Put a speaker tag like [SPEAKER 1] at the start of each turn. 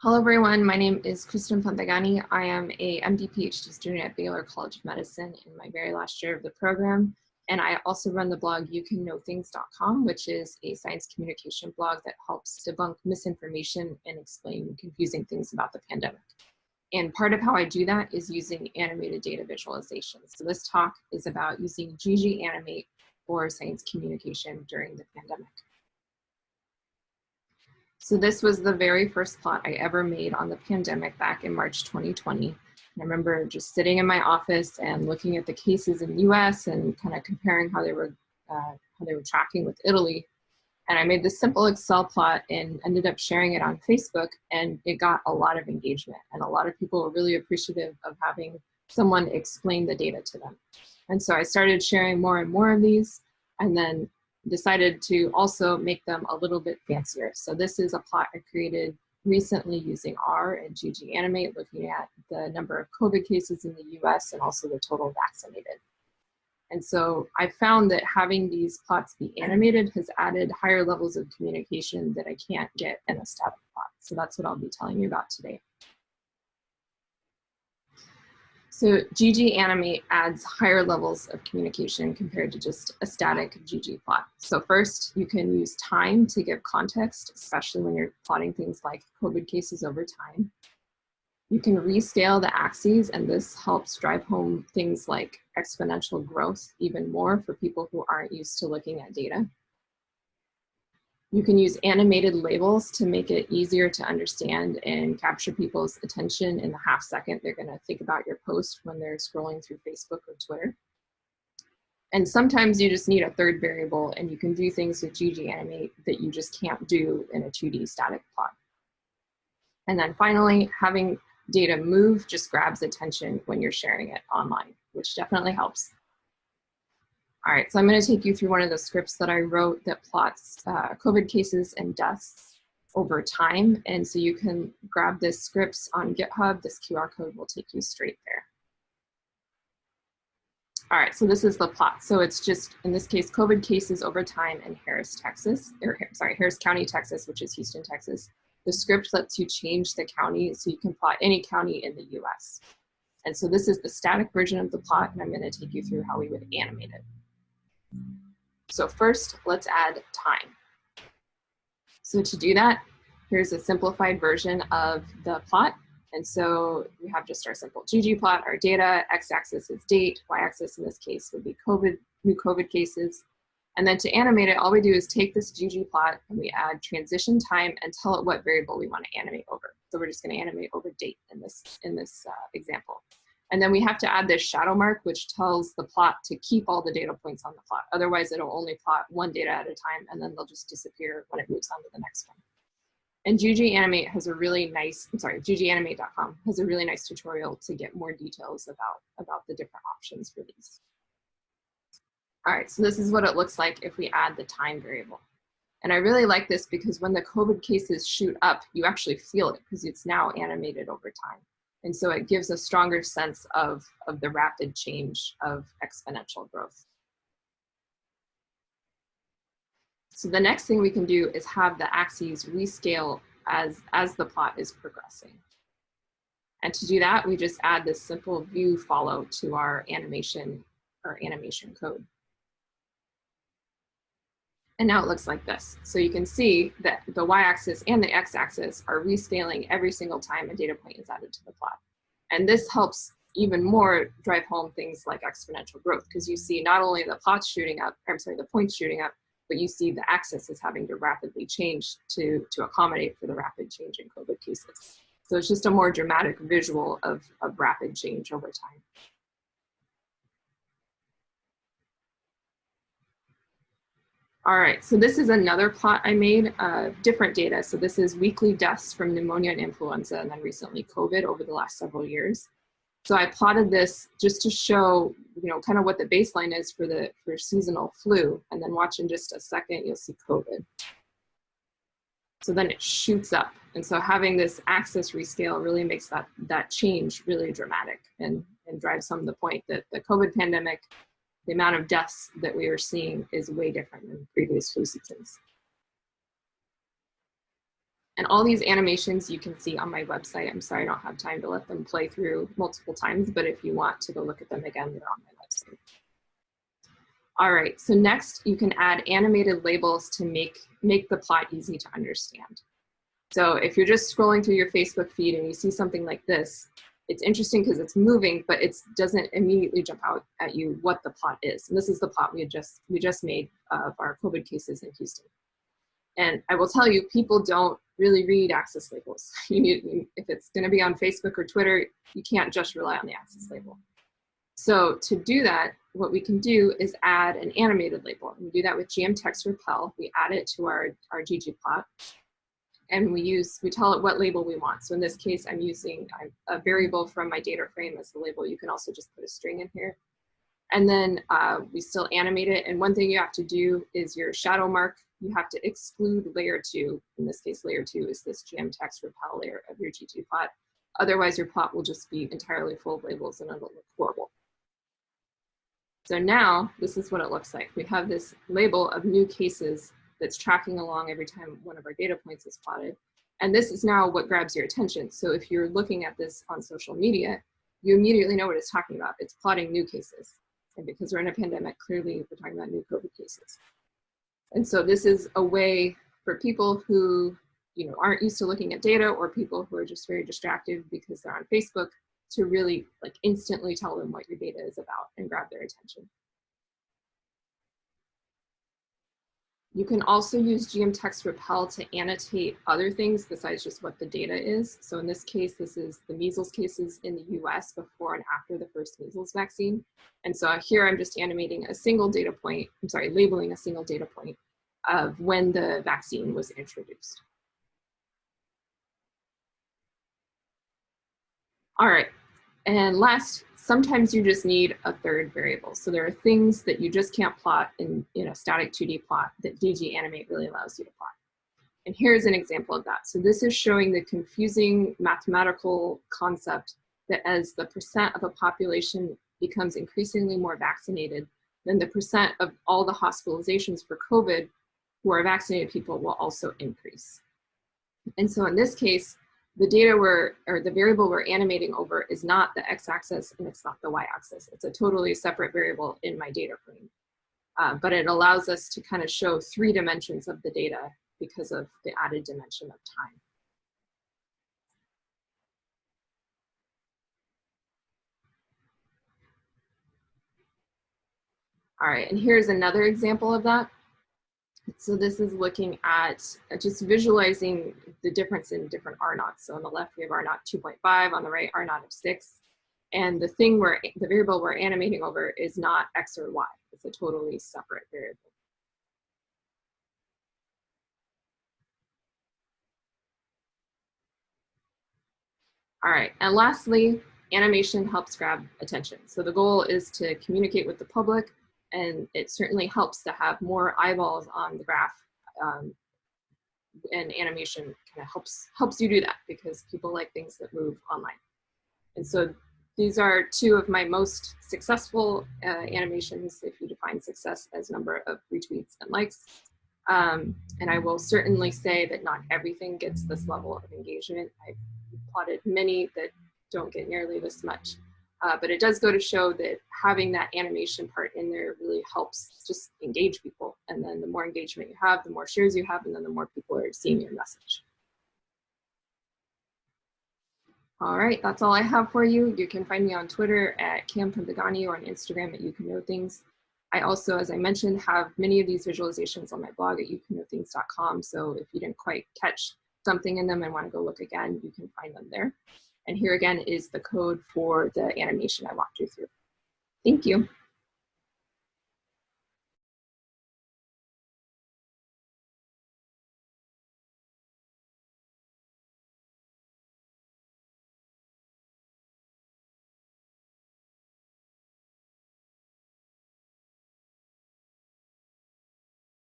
[SPEAKER 1] Hello everyone, my name is Kristen Panthagani. I am a MD PhD student at Baylor College of Medicine in my very last year of the program. And I also run the blog youcanknowthings.com, which is a science communication blog that helps debunk misinformation and explain confusing things about the pandemic. And part of how I do that is using animated data visualization. So this talk is about using GG Animate for science communication during the pandemic. So this was the very first plot I ever made on the pandemic back in March 2020. I remember just sitting in my office and looking at the cases in the US and kind of comparing how they were uh, how they were tracking with Italy. And I made this simple Excel plot and ended up sharing it on Facebook and it got a lot of engagement and a lot of people were really appreciative of having someone explain the data to them. And so I started sharing more and more of these and then decided to also make them a little bit fancier. So this is a plot I created recently using R and GG Animate, looking at the number of COVID cases in the US and also the total vaccinated. And so I found that having these plots be animated has added higher levels of communication that I can't get in a static plot. So that's what I'll be telling you about today. So GG Animate adds higher levels of communication compared to just a static GG plot. So first, you can use time to give context, especially when you're plotting things like COVID cases over time. You can rescale the axes, and this helps drive home things like exponential growth even more for people who aren't used to looking at data. You can use animated labels to make it easier to understand and capture people's attention in the half second they're gonna think about your post when they're scrolling through Facebook or Twitter. And sometimes you just need a third variable and you can do things with ggAnimate that you just can't do in a 2D static plot. And then finally, having data move just grabs attention when you're sharing it online, which definitely helps. All right, so I'm gonna take you through one of the scripts that I wrote that plots uh, COVID cases and deaths over time. And so you can grab this scripts on GitHub. This QR code will take you straight there. All right, so this is the plot. So it's just, in this case, COVID cases over time in Harris, Texas, or sorry, Harris County, Texas, which is Houston, Texas. The script lets you change the county so you can plot any county in the US. And so this is the static version of the plot, and I'm gonna take you through how we would animate it. So first, let's add time. So to do that, here's a simplified version of the plot. And so we have just our simple ggplot, our data, x-axis is date, y-axis in this case would be COVID, new COVID cases. And then to animate it, all we do is take this ggplot and we add transition time and tell it what variable we want to animate over. So we're just going to animate over date in this, in this uh, example. And then we have to add this shadow mark, which tells the plot to keep all the data points on the plot. Otherwise, it'll only plot one data at a time, and then they'll just disappear when it moves on to the next one. And GG Animate has a really nice, I'm sorry, gganimate.com has a really nice tutorial to get more details about, about the different options for these. All right, so this is what it looks like if we add the time variable. And I really like this because when the COVID cases shoot up, you actually feel it because it's now animated over time. And so it gives a stronger sense of, of the rapid change of exponential growth. So the next thing we can do is have the axes rescale as, as the plot is progressing. And to do that, we just add this simple view follow to our animation, our animation code. And now it looks like this. So you can see that the y-axis and the x-axis are rescaling every single time a data point is added to the plot. And this helps even more drive home things like exponential growth because you see not only the plots shooting up, I'm sorry, the points shooting up, but you see the axis is having to rapidly change to, to accommodate for the rapid change in COVID cases. So it's just a more dramatic visual of, of rapid change over time. All right, so this is another plot I made, uh, different data. So this is weekly deaths from pneumonia and influenza and then recently COVID over the last several years. So I plotted this just to show, you know, kind of what the baseline is for the for seasonal flu. And then watch in just a second, you'll see COVID. So then it shoots up. And so having this axis rescale really makes that, that change really dramatic and, and drives home the point that the COVID pandemic the amount of deaths that we are seeing is way different than previous flu seasons. And all these animations you can see on my website. I'm sorry I don't have time to let them play through multiple times, but if you want to go look at them again, they're on my website. All right, so next you can add animated labels to make, make the plot easy to understand. So if you're just scrolling through your Facebook feed and you see something like this, it's interesting because it's moving, but it doesn't immediately jump out at you what the plot is. And this is the plot we just we just made of our COVID cases in Houston. And I will tell you, people don't really read axis labels. You if it's going to be on Facebook or Twitter, you can't just rely on the axis label. So to do that, what we can do is add an animated label. We do that with geom_text_repel. We add it to our, our ggplot. And we use, we tell it what label we want. So in this case, I'm using a variable from my data frame as the label. You can also just put a string in here. And then uh, we still animate it. And one thing you have to do is your shadow mark, you have to exclude layer two. In this case, layer two is this geom_text_repel layer of your ggplot. Otherwise, your plot will just be entirely full of labels and it'll look horrible. So now this is what it looks like. We have this label of new cases that's tracking along every time one of our data points is plotted. And this is now what grabs your attention. So if you're looking at this on social media, you immediately know what it's talking about. It's plotting new cases. And because we're in a pandemic, clearly we're talking about new COVID cases. And so this is a way for people who you know, aren't used to looking at data or people who are just very distracted because they're on Facebook to really like instantly tell them what your data is about and grab their attention. You can also use geom_text_repel to annotate other things besides just what the data is. So in this case, this is the measles cases in the US before and after the first measles vaccine. And so here I'm just animating a single data point, I'm sorry, labeling a single data point of when the vaccine was introduced. All right, and last, sometimes you just need a third variable. So there are things that you just can't plot in, in a static 2D plot that GG Animate really allows you to plot. And here's an example of that. So this is showing the confusing mathematical concept that as the percent of a population becomes increasingly more vaccinated, then the percent of all the hospitalizations for COVID who are vaccinated people will also increase. And so in this case, the data we're, or the variable we're animating over is not the x-axis and it's not the y-axis. It's a totally separate variable in my data frame. Uh, but it allows us to kind of show three dimensions of the data because of the added dimension of time. All right, and here's another example of that. So this is looking at uh, just visualizing the difference in different R naughts. So on the left, we have R naught 2.5, on the right, R naught of 6. And the thing where the variable we're animating over is not X or Y. It's a totally separate variable. All right, and lastly, animation helps grab attention. So the goal is to communicate with the public and it certainly helps to have more eyeballs on the graph um, and animation kind of helps helps you do that because people like things that move online and so these are two of my most successful uh, animations if you define success as number of retweets and likes um, and I will certainly say that not everything gets this level of engagement. I've plotted many that don't get nearly this much. Uh, but it does go to show that having that animation part in there really helps just engage people. And then the more engagement you have, the more shares you have, and then the more people are seeing your message. All right, that's all I have for you. You can find me on Twitter at Cam Panthagani or on Instagram at You Can Know Things. I also, as I mentioned, have many of these visualizations on my blog at youcanknowthings.com. So if you didn't quite catch something in them and want to go look again, you can find them there. And here again is the code for the animation I walked you through. Thank you.